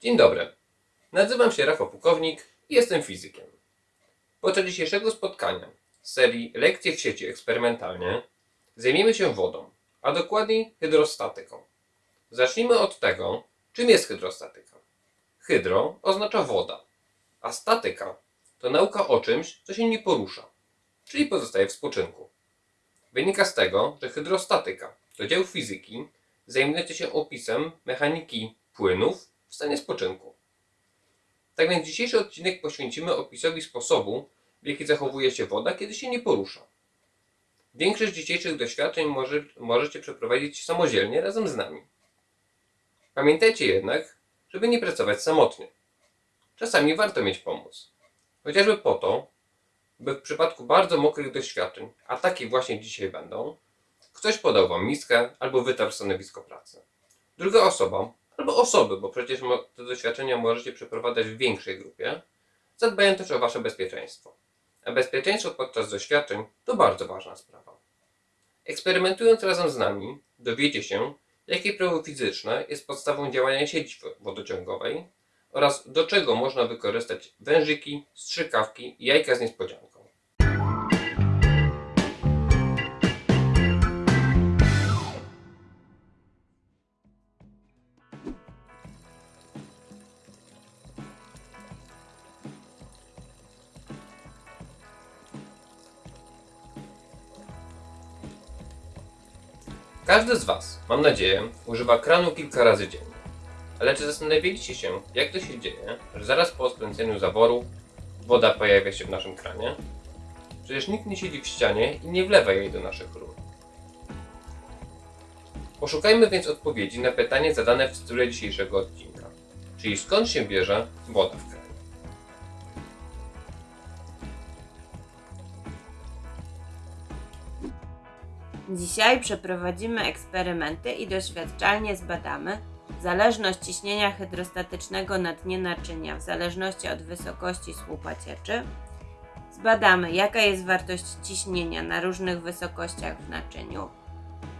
Dzień dobry. Nazywam się Rafał Pułkownik i jestem fizykiem. Podczas dzisiejszego spotkania z serii Lekcje w sieci eksperymentalnie zajmiemy się wodą, a dokładniej hydrostatyką. Zacznijmy od tego, czym jest hydrostatyka. Hydro oznacza woda, a statyka to nauka o czymś, co się nie porusza, czyli pozostaje w spoczynku. Wynika z tego, że hydrostatyka to dział fizyki zajmujący się opisem mechaniki płynów w stanie spoczynku. Tak więc dzisiejszy odcinek poświęcimy opisowi sposobu, w jaki zachowuje się woda, kiedy się nie porusza. Większość dzisiejszych doświadczeń może, możecie przeprowadzić samodzielnie razem z nami. Pamiętajcie jednak, żeby nie pracować samotnie. Czasami warto mieć pomoc. Chociażby po to, by w przypadku bardzo mokrych doświadczeń, a takie właśnie dzisiaj będą, ktoś podał Wam miskę albo wytarł stanowisko pracy. Druga osoba, albo osoby, bo przecież te doświadczenia możecie przeprowadzać w większej grupie, zadbają też o Wasze bezpieczeństwo. A bezpieczeństwo podczas doświadczeń to bardzo ważna sprawa. Eksperymentując razem z nami, dowiecie się, jakie prawo fizyczne jest podstawą działania sieci wodociągowej oraz do czego można wykorzystać wężyki, strzykawki i jajka z niespodzianką. Każdy z Was, mam nadzieję, używa kranu kilka razy dziennie. Ale czy zastanawialiście się, jak to się dzieje, że zaraz po odkręceniu zaworu woda pojawia się w naszym kranie? Przecież nikt nie siedzi w ścianie i nie wlewa jej do naszych rur. Poszukajmy więc odpowiedzi na pytanie zadane w tytule dzisiejszego odcinka. Czyli skąd się bierze woda w kranie? Dzisiaj przeprowadzimy eksperymenty i doświadczalnie zbadamy zależność ciśnienia hydrostatycznego na dnie naczynia w zależności od wysokości słupa cieczy. Zbadamy, jaka jest wartość ciśnienia na różnych wysokościach w naczyniu.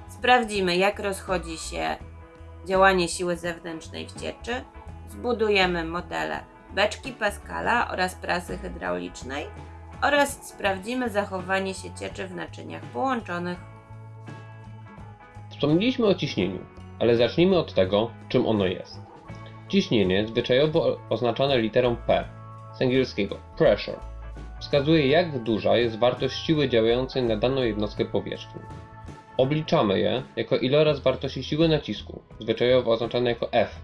Sprawdzimy, jak rozchodzi się działanie siły zewnętrznej w cieczy. Zbudujemy modele beczki Pascala oraz prasy hydraulicznej oraz sprawdzimy zachowanie się cieczy w naczyniach połączonych. Wspomnieliśmy o ciśnieniu, ale zacznijmy od tego, czym ono jest. Ciśnienie, zwyczajowo oznaczane literą P, z angielskiego pressure, wskazuje jak duża jest wartość siły działającej na daną jednostkę powierzchni. Obliczamy je jako iloraz wartości siły nacisku, zwyczajowo oznaczane jako F,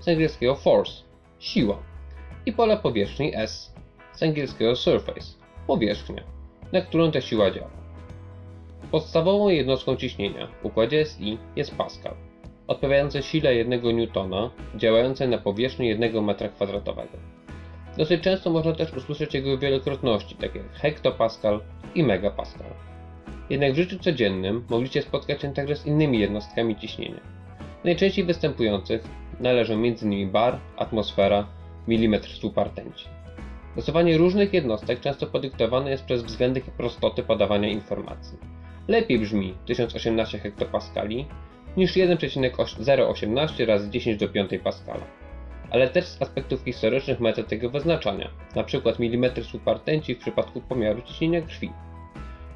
z angielskiego force, siła, i pole powierzchni S, z angielskiego surface, powierzchnia, na którą ta siła działa. Podstawową jednostką ciśnienia w układzie SI jest Pascal, odpowiadający sile 1 newtona działającej na powierzchni 1 m2. Dosyć często można też usłyszeć jego wielokrotności, takie jak hektopascal i megapascal. Jednak w życiu codziennym mogliście spotkać się także z innymi jednostkami ciśnienia. Najczęściej występujących należą m.in. bar, atmosfera, milimetr słupa rtęci. Stosowanie różnych jednostek często podyktowane jest przez względy prostoty podawania informacji. Lepiej brzmi 1018 hektopaskali niż 1,018 razy 10 do 5 paskala. Ale też z aspektów historycznych metod tego wyznaczania, np. mm słupa rtęci w przypadku pomiaru ciśnienia krwi.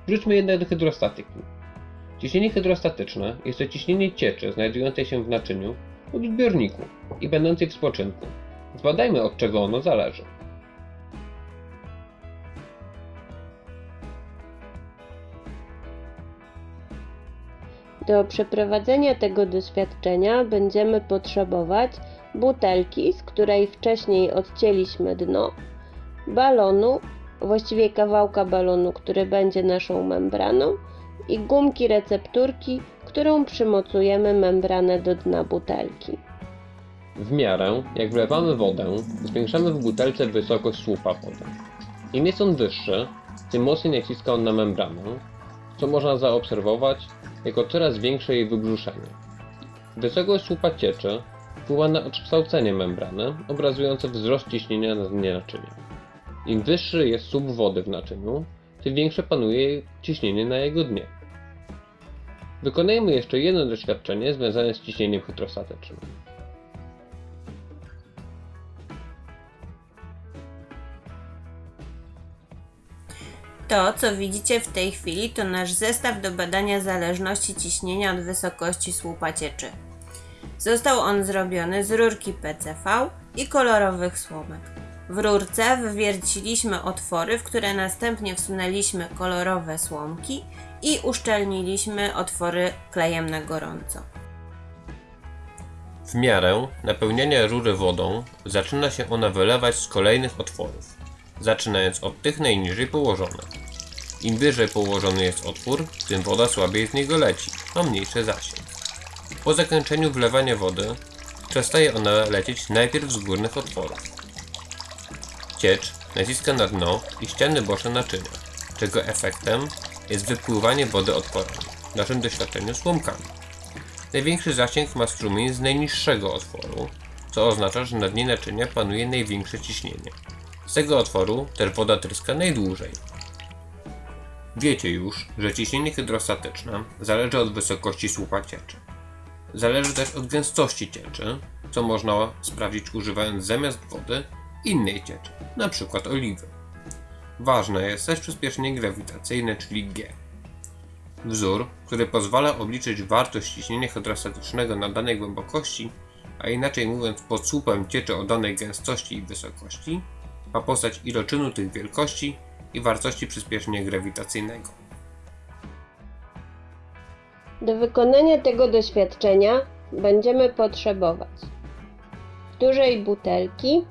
Wróćmy jednak do hydrostatyki. Ciśnienie hydrostatyczne jest to ciśnienie cieczy znajdującej się w naczyniu lub zbiorniku i będącej w spoczynku. Zbadajmy od czego ono zależy. Do przeprowadzenia tego doświadczenia będziemy potrzebować butelki, z której wcześniej odcięliśmy dno, balonu, właściwie kawałka balonu, który będzie naszą membraną i gumki recepturki, którą przymocujemy membranę do dna butelki. W miarę jak wlewamy wodę, zwiększamy w butelce wysokość słupa wody. Im jest on wyższy, tym mocniej naciska on na membranę, co można zaobserwować jako coraz większe jej wybrzuszenie. Wysokość słupa cieczy wpływa na odkształcenie membrany, obrazujące wzrost ciśnienia na dnie naczynia. Im wyższy jest słup wody w naczyniu, tym większe panuje ciśnienie na jego dnie. Wykonajmy jeszcze jedno doświadczenie związane z ciśnieniem hydrostatycznym. To, co widzicie w tej chwili, to nasz zestaw do badania zależności ciśnienia od wysokości słupa cieczy. Został on zrobiony z rurki PCV i kolorowych słomek. W rurce wywierciliśmy otwory, w które następnie wsunęliśmy kolorowe słomki i uszczelniliśmy otwory klejem na gorąco. W miarę napełniania rury wodą zaczyna się ona wylewać z kolejnych otworów, zaczynając od tych najniżej położonych. Im wyżej położony jest otwór, tym woda słabiej z niego leci, ma mniejszy zasięg. Po zakończeniu wlewania wody przestaje ona lecieć najpierw z górnych otworów. Ciecz naciska na dno i ściany boczne naczynia, czego efektem jest wypływanie wody otworami, w naszym doświadczeniu słomkami. Największy zasięg ma strumień z najniższego otworu, co oznacza, że na dnie naczynia panuje największe ciśnienie. Z tego otworu też woda tryska najdłużej. Wiecie już, że ciśnienie hydrostatyczne zależy od wysokości słupa cieczy. Zależy też od gęstości cieczy, co można sprawdzić używając zamiast wody innej cieczy, np. oliwy. Ważne jest też przyspieszenie grawitacyjne, czyli G. Wzór, który pozwala obliczyć wartość ciśnienia hydrostatycznego na danej głębokości, a inaczej mówiąc pod słupem cieczy o danej gęstości i wysokości, ma postać iloczynu tych wielkości i wartości przyspieszenia grawitacyjnego. Do wykonania tego doświadczenia będziemy potrzebować dużej butelki,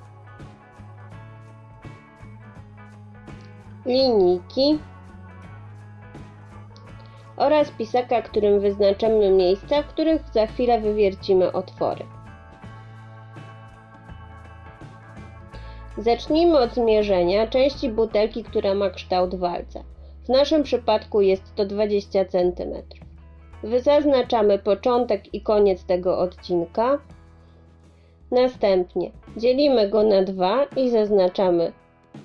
linijki oraz pisaka, którym wyznaczymy miejsca, w których za chwilę wywiercimy otwory. Zacznijmy od zmierzenia części butelki, która ma kształt walca. W naszym przypadku jest to 20 cm. Zaznaczamy początek i koniec tego odcinka. Następnie dzielimy go na dwa i zaznaczamy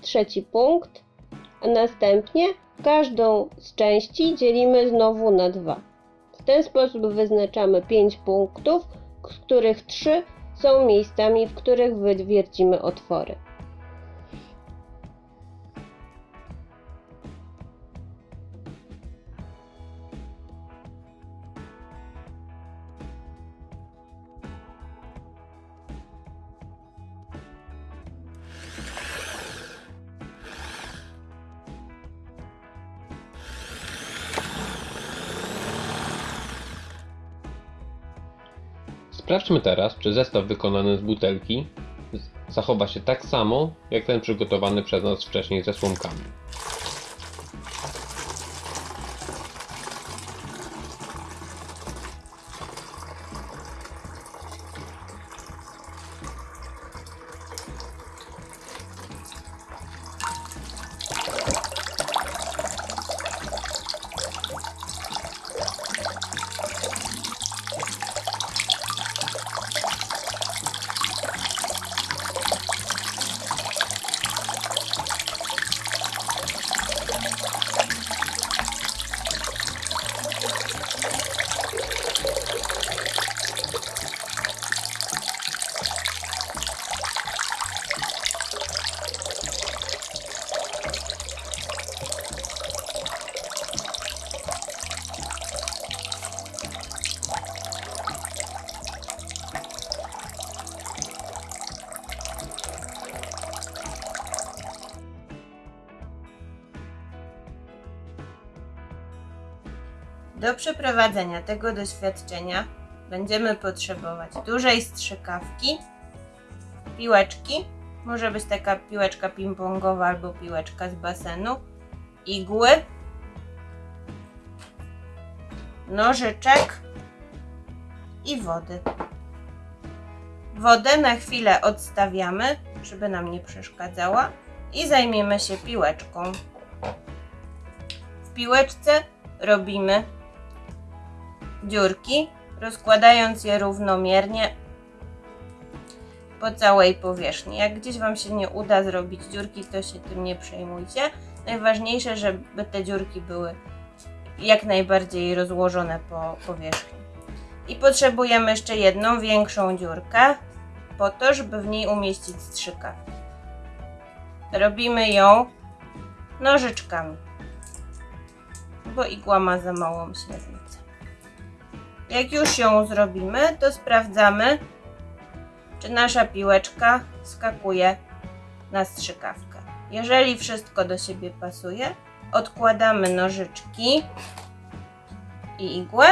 trzeci punkt, a następnie każdą z części dzielimy znowu na dwa. W ten sposób wyznaczamy 5 punktów, z których 3 są miejscami, w których wywiercimy otwory. Sprawdźmy teraz, czy zestaw wykonany z butelki zachowa się tak samo, jak ten przygotowany przez nas wcześniej ze słomkami. Do przeprowadzenia tego doświadczenia będziemy potrzebować dużej strzykawki, piłeczki, może być taka piłeczka ping-pongowa albo piłeczka z basenu, igły, nożyczek i wody. Wodę na chwilę odstawiamy, żeby nam nie przeszkadzała i zajmiemy się piłeczką. W piłeczce robimy dziurki, rozkładając je równomiernie po całej powierzchni. Jak gdzieś Wam się nie uda zrobić dziurki, to się tym nie przejmujcie. Najważniejsze, żeby te dziurki były jak najbardziej rozłożone po powierzchni. I potrzebujemy jeszcze jedną większą dziurkę, po to, żeby w niej umieścić strzykawkę. Robimy ją nożyczkami. bo igła ma za małą średnicę. Jak już ją zrobimy, to sprawdzamy, czy nasza piłeczka skakuje na strzykawkę. Jeżeli wszystko do siebie pasuje, odkładamy nożyczki i igłę,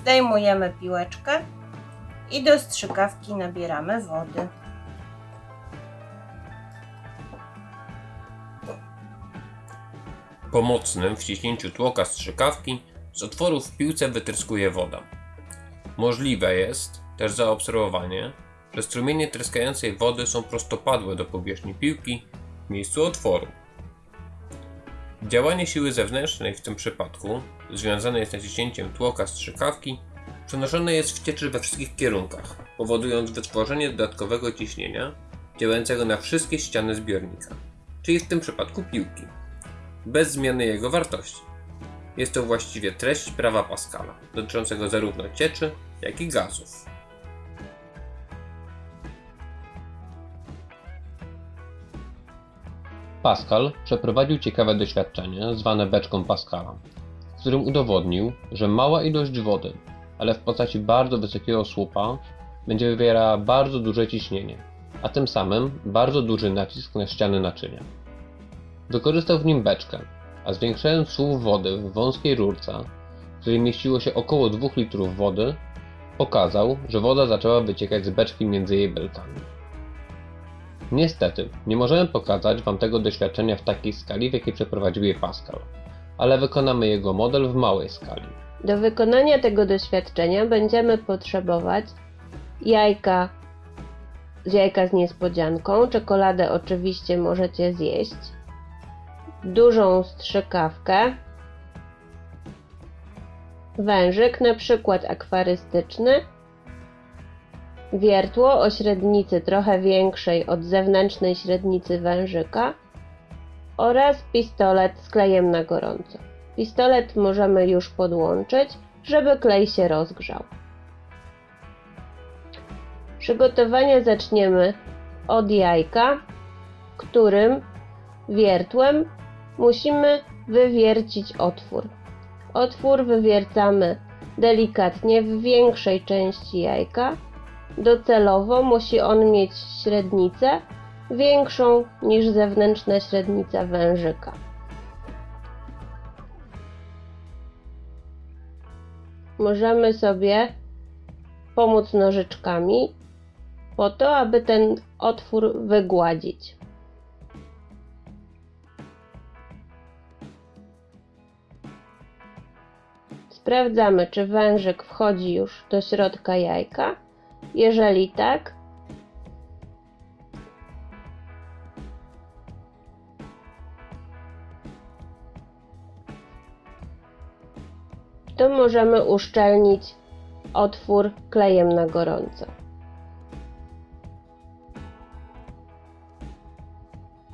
zdejmujemy piłeczkę i do strzykawki nabieramy wody. Pomocnym w ściśnięciu tłoka strzykawki z otworu w piłce wytryskuje woda. Możliwe jest też zaobserwowanie, że strumienie tryskającej wody są prostopadłe do powierzchni piłki w miejscu otworu. Działanie siły zewnętrznej w tym przypadku, związane jest z naciśnięciem tłoka strzykawki, przenoszone jest w cieczy we wszystkich kierunkach, powodując wytworzenie dodatkowego ciśnienia działającego na wszystkie ściany zbiornika, czyli w tym przypadku piłki bez zmiany jego wartości. Jest to właściwie treść prawa Pascala, dotyczącego zarówno cieczy, jak i gazów. Pascal przeprowadził ciekawe doświadczenie zwane beczką Pascala, w którym udowodnił, że mała ilość wody, ale w postaci bardzo wysokiego słupa, będzie wywierała bardzo duże ciśnienie, a tym samym bardzo duży nacisk na ściany naczynia. Wykorzystał w nim beczkę, a zwiększając słup wody w wąskiej rurce, w której mieściło się około 2 litrów wody, pokazał, że woda zaczęła wyciekać z beczki między jej belkami. Niestety, nie możemy pokazać Wam tego doświadczenia w takiej skali, w jakiej przeprowadził je Pascal, ale wykonamy jego model w małej skali. Do wykonania tego doświadczenia będziemy potrzebować jajka z jajka z niespodzianką, czekoladę oczywiście możecie zjeść, dużą strzykawkę, wężyk, na przykład akwarystyczny, wiertło o średnicy trochę większej od zewnętrznej średnicy wężyka oraz pistolet z klejem na gorąco. Pistolet możemy już podłączyć, żeby klej się rozgrzał. Przygotowania zaczniemy od jajka, którym wiertłem musimy wywiercić otwór. Otwór wywiercamy delikatnie w większej części jajka. Docelowo musi on mieć średnicę większą niż zewnętrzna średnica wężyka. Możemy sobie pomóc nożyczkami po to, aby ten otwór wygładzić. Sprawdzamy, czy wężyk wchodzi już do środka jajka. Jeżeli tak, to możemy uszczelnić otwór klejem na gorąco.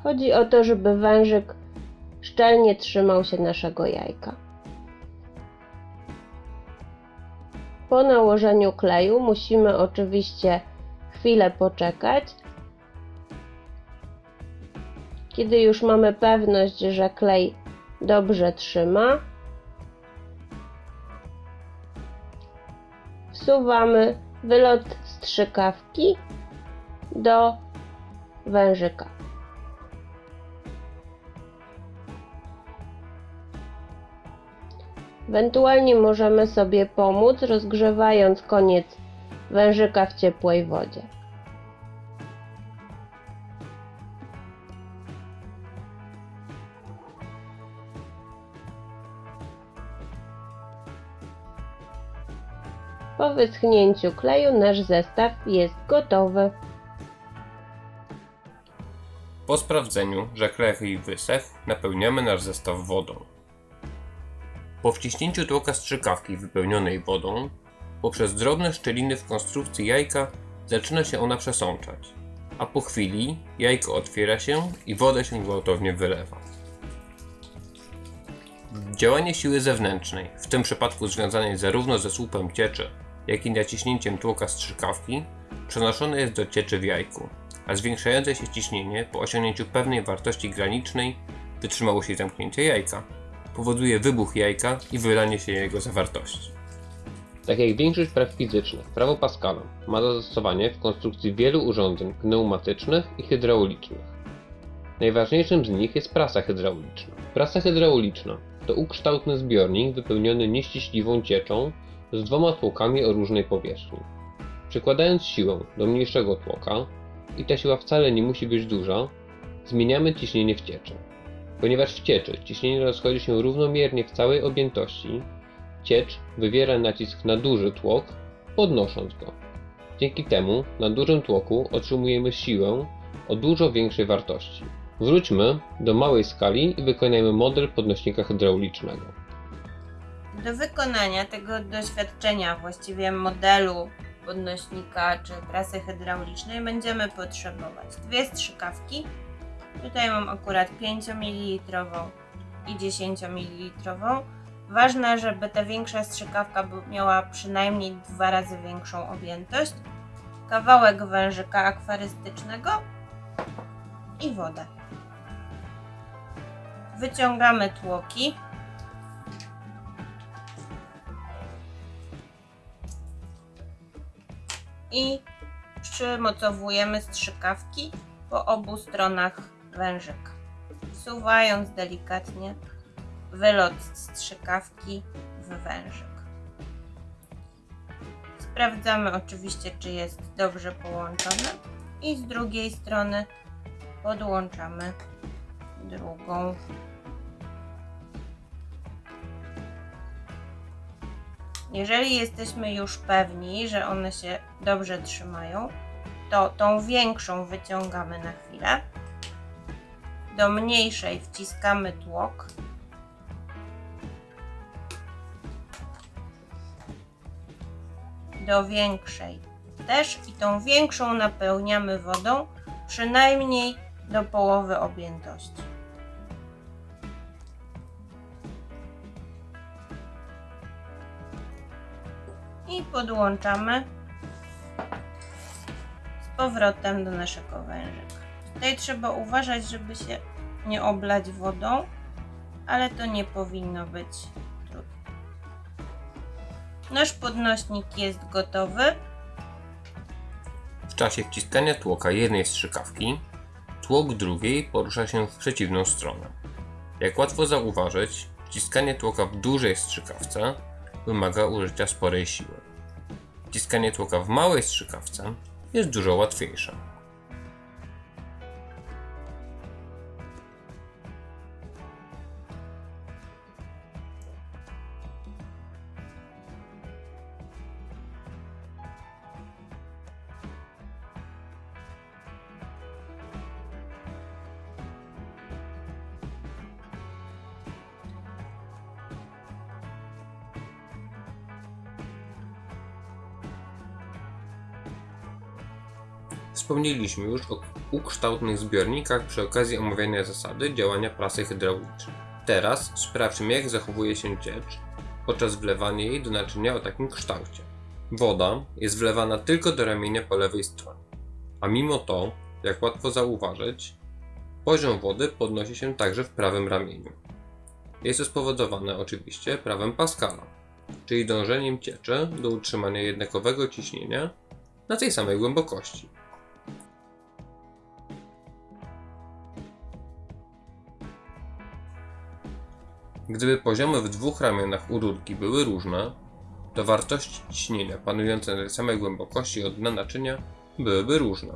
Chodzi o to, żeby wężyk szczelnie trzymał się naszego jajka. Po nałożeniu kleju musimy oczywiście chwilę poczekać. Kiedy już mamy pewność, że klej dobrze trzyma, wsuwamy wylot strzykawki do wężyka. Ewentualnie możemy sobie pomóc rozgrzewając koniec wężyka w ciepłej wodzie. Po wyschnięciu kleju nasz zestaw jest gotowy. Po sprawdzeniu, że klej wysechł, napełniamy nasz zestaw wodą. Po wciśnięciu tłoka strzykawki wypełnionej wodą, poprzez drobne szczeliny w konstrukcji jajka zaczyna się ona przesączać, a po chwili jajko otwiera się i woda się gwałtownie wylewa. Działanie siły zewnętrznej, w tym przypadku związanej zarówno ze słupem cieczy, jak i naciśnięciem tłoka strzykawki, przenoszone jest do cieczy w jajku, a zwiększające się ciśnienie po osiągnięciu pewnej wartości granicznej wytrzymałości zamknięcia jajka powoduje wybuch jajka i wylanie się jego zawartości. Tak jak większość praw fizycznych, prawo Pascala ma zastosowanie w konstrukcji wielu urządzeń pneumatycznych i hydraulicznych. Najważniejszym z nich jest prasa hydrauliczna. Prasa hydrauliczna to ukształtny zbiornik wypełniony nieściśliwą cieczą z dwoma tłokami o różnej powierzchni. Przykładając siłę do mniejszego tłoka, i ta siła wcale nie musi być duża, zmieniamy ciśnienie w cieczy. Ponieważ w cieczy ciśnienie rozchodzi się równomiernie w całej objętości, ciecz wywiera nacisk na duży tłok, podnosząc go. Dzięki temu na dużym tłoku otrzymujemy siłę o dużo większej wartości. Wróćmy do małej skali i wykonajmy model podnośnika hydraulicznego. Do wykonania tego doświadczenia, właściwie modelu podnośnika czy prasy hydraulicznej, będziemy potrzebować dwie strzykawki. Tutaj mam akurat 5 ml i 10 ml. Ważne, żeby ta większa strzykawka miała przynajmniej dwa razy większą objętość. Kawałek wężyka akwarystycznego i wodę. Wyciągamy tłoki. i przymocowujemy strzykawki po obu stronach wężyka. Wsuwając delikatnie wylot strzykawki w wężyk. Sprawdzamy oczywiście, czy jest dobrze połączony i z drugiej strony podłączamy drugą. Jeżeli jesteśmy już pewni, że one się dobrze trzymają, to tą większą wyciągamy na chwilę. Do mniejszej wciskamy tłok. Do większej też i tą większą napełniamy wodą przynajmniej do połowy objętości. i podłączamy z powrotem do naszego wężyka. Tutaj trzeba uważać, żeby się nie oblać wodą, ale to nie powinno być trudne. Nasz podnośnik jest gotowy. W czasie wciskania tłoka jednej strzykawki, tłok drugiej porusza się w przeciwną stronę. Jak łatwo zauważyć, wciskanie tłoka w dużej strzykawce wymaga użycia sporej siły. Wciskanie tłoka w małej strzykawce jest dużo łatwiejsze. Wspomnieliśmy już o ukształtnych zbiornikach przy okazji omawiania zasady działania prasy hydraulicznej. Teraz sprawdźmy jak zachowuje się ciecz podczas wlewania jej do naczynia o takim kształcie. Woda jest wlewana tylko do ramienia po lewej stronie, a mimo to, jak łatwo zauważyć, poziom wody podnosi się także w prawym ramieniu. Jest to spowodowane oczywiście prawem Pascala, czyli dążeniem cieczy do utrzymania jednakowego ciśnienia na tej samej głębokości. Gdyby poziomy w dwóch ramionach u rurki były różne, to wartości ciśnienia panujące na tej samej głębokości od dna naczynia byłyby różne.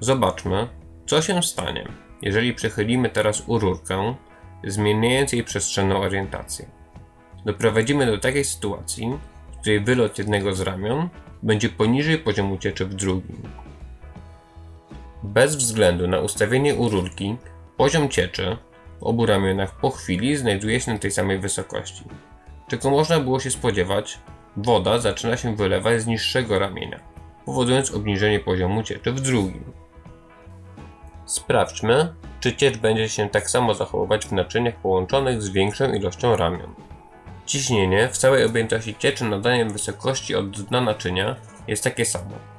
Zobaczmy, co się stanie, jeżeli przechylimy teraz u rurkę, zmieniając jej przestrzenną orientację. Doprowadzimy do takiej sytuacji, w której wylot jednego z ramion będzie poniżej poziomu cieczy w drugim. Bez względu na ustawienie u rurki, poziom cieczy w obu ramionach po chwili znajduje się na tej samej wysokości. Czego można było się spodziewać, woda zaczyna się wylewać z niższego ramienia, powodując obniżenie poziomu cieczy w drugim. Sprawdźmy, czy ciecz będzie się tak samo zachowywać w naczyniach połączonych z większą ilością ramion. Ciśnienie w całej objętości cieczy nadaniem wysokości od dna naczynia jest takie samo.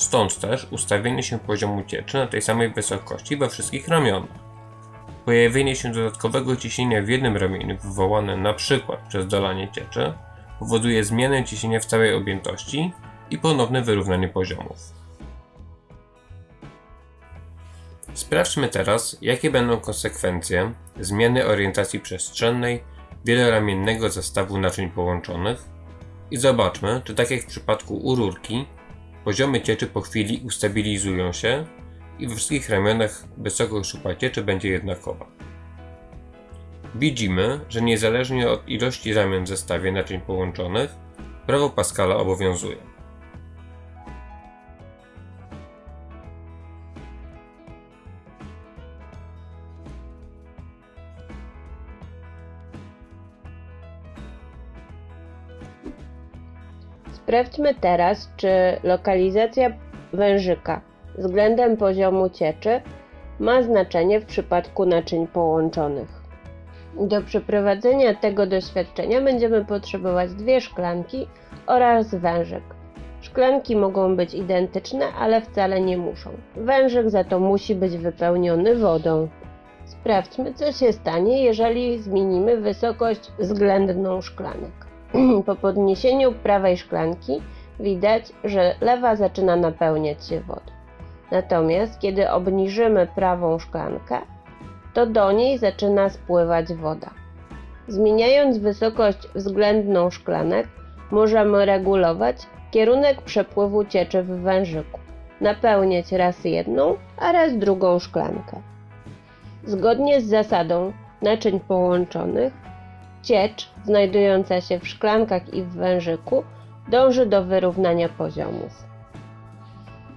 Stąd też ustawienie się poziomu cieczy na tej samej wysokości we wszystkich ramionach. Pojawienie się dodatkowego ciśnienia w jednym ramieniu wywołane np. przez dolanie cieczy powoduje zmianę ciśnienia w całej objętości i ponowne wyrównanie poziomów. Sprawdźmy teraz, jakie będą konsekwencje zmiany orientacji przestrzennej wieloramiennego zestawu naczyń połączonych i zobaczmy, czy tak jak w przypadku u rurki, poziomy cieczy po chwili ustabilizują się i we wszystkich ramionach wysokość szupa cieczy będzie jednakowa. Widzimy, że niezależnie od ilości ramion w zestawie naczyń połączonych, prawo Pascala obowiązuje. Sprawdźmy teraz, czy lokalizacja wężyka względem poziomu cieczy ma znaczenie w przypadku naczyń połączonych. Do przeprowadzenia tego doświadczenia będziemy potrzebować dwie szklanki oraz wężyk. Szklanki mogą być identyczne, ale wcale nie muszą. Wężyk za to musi być wypełniony wodą. Sprawdźmy, co się stanie, jeżeli zmienimy wysokość względną szklanek. Po podniesieniu prawej szklanki widać, że lewa zaczyna napełniać się wodą. Natomiast kiedy obniżymy prawą szklankę, to do niej zaczyna spływać woda. Zmieniając wysokość względną szklanek, możemy regulować kierunek przepływu cieczy w wężyku, napełniać raz jedną, a raz drugą szklankę. Zgodnie z zasadą naczyń połączonych, ciecz znajdująca się w szklankach i w wężyku dąży do wyrównania poziomów.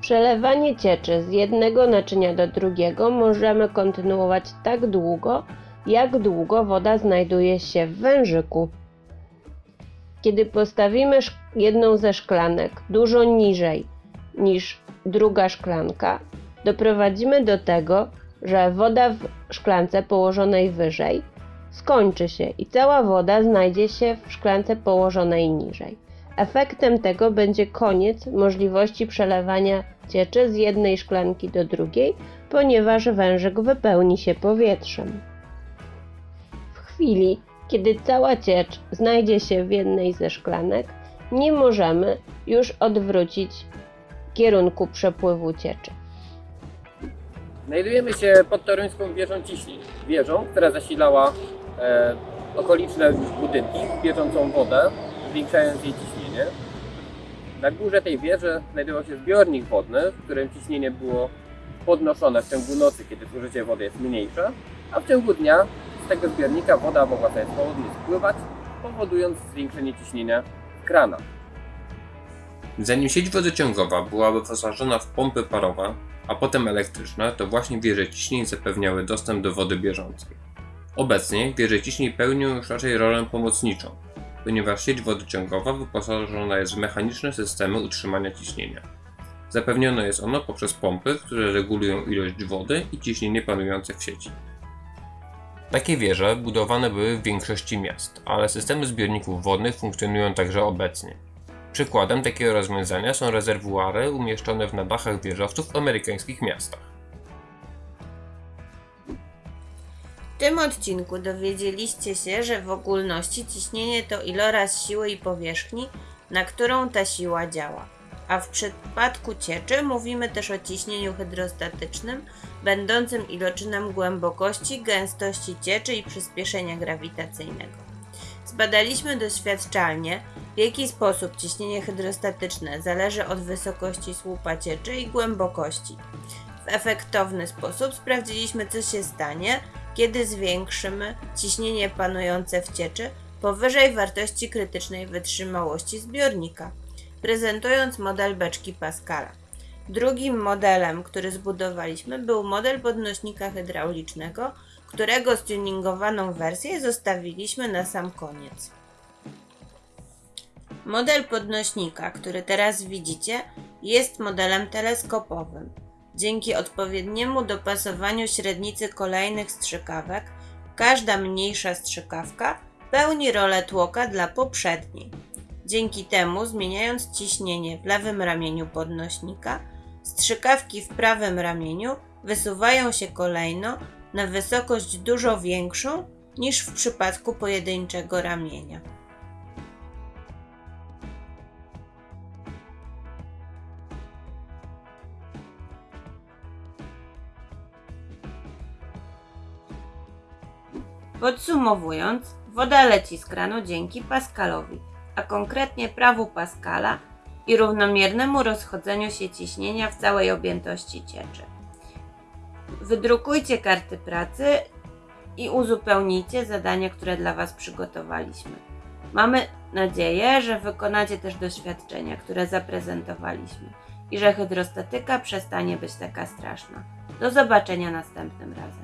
Przelewanie cieczy z jednego naczynia do drugiego możemy kontynuować tak długo, jak długo woda znajduje się w wężyku. Kiedy postawimy jedną ze szklanek dużo niżej niż druga szklanka, doprowadzimy do tego, że woda w szklance położonej wyżej skończy się i cała woda znajdzie się w szklance położonej niżej. Efektem tego będzie koniec możliwości przelewania cieczy z jednej szklanki do drugiej, ponieważ wężyk wypełni się powietrzem. W chwili, kiedy cała ciecz znajdzie się w jednej ze szklanek, nie możemy już odwrócić kierunku przepływu cieczy. Znajdujemy się pod toruńską wieżą ciśnień. Wieżą, która zasilała okoliczne budynki bieżącą wodę, zwiększając jej ciśnienie. Na górze tej wieży znajdował się zbiornik wodny, w którym ciśnienie było podnoszone w ciągu nocy, kiedy zużycie wody jest mniejsze, a w ciągu dnia z tego zbiornika woda mogła sobie swobodnie spływać, powodując zwiększenie ciśnienia w kranach. Zanim sieć wodociągowa była wyposażona w pompy parowe, a potem elektryczne, to właśnie wieże ciśnień zapewniały dostęp do wody bieżącej. Obecnie wieże ciśnień pełnią już raczej rolę pomocniczą, ponieważ sieć wodociągowa wyposażona jest w mechaniczne systemy utrzymania ciśnienia. Zapewnione jest ono poprzez pompy, które regulują ilość wody i ciśnienie panujące w sieci. Takie wieże budowane były w większości miast, ale systemy zbiorników wodnych funkcjonują także obecnie. Przykładem takiego rozwiązania są rezerwuary umieszczone w nadachach wieżowców w amerykańskich miastach. Tym odcinku dowiedzieliście się, że w ogólności ciśnienie to iloraz siły i powierzchni, na którą ta siła działa. A w przypadku cieczy mówimy też o ciśnieniu hydrostatycznym, będącym iloczynem głębokości, gęstości cieczy i przyspieszenia grawitacyjnego. Zbadaliśmy doświadczalnie, w jaki sposób ciśnienie hydrostatyczne zależy od wysokości słupa cieczy i głębokości. W efektowny sposób sprawdziliśmy, co się stanie, kiedy zwiększymy ciśnienie panujące w cieczy powyżej wartości krytycznej wytrzymałości zbiornika, prezentując model beczki Pascala. Drugim modelem, który zbudowaliśmy, był model podnośnika hydraulicznego, którego stuningowaną wersję zostawiliśmy na sam koniec. Model podnośnika, który teraz widzicie, jest modelem teleskopowym. Dzięki odpowiedniemu dopasowaniu średnicy kolejnych strzykawek, każda mniejsza strzykawka pełni rolę tłoka dla poprzedniej. Dzięki temu, zmieniając ciśnienie w lewym ramieniu podnośnika, Strzykawki w prawym ramieniu wysuwają się kolejno na wysokość dużo większą niż w przypadku pojedynczego ramienia. Podsumowując, woda leci z kranu dzięki Pascalowi, a konkretnie prawu Pascala i równomiernemu rozchodzeniu się ciśnienia w całej objętości cieczy. Wydrukujcie karty pracy i uzupełnijcie zadania, które dla Was przygotowaliśmy. Mamy nadzieję, że wykonacie też doświadczenia, które zaprezentowaliśmy i że hydrostatyka przestanie być taka straszna. Do zobaczenia następnym razem.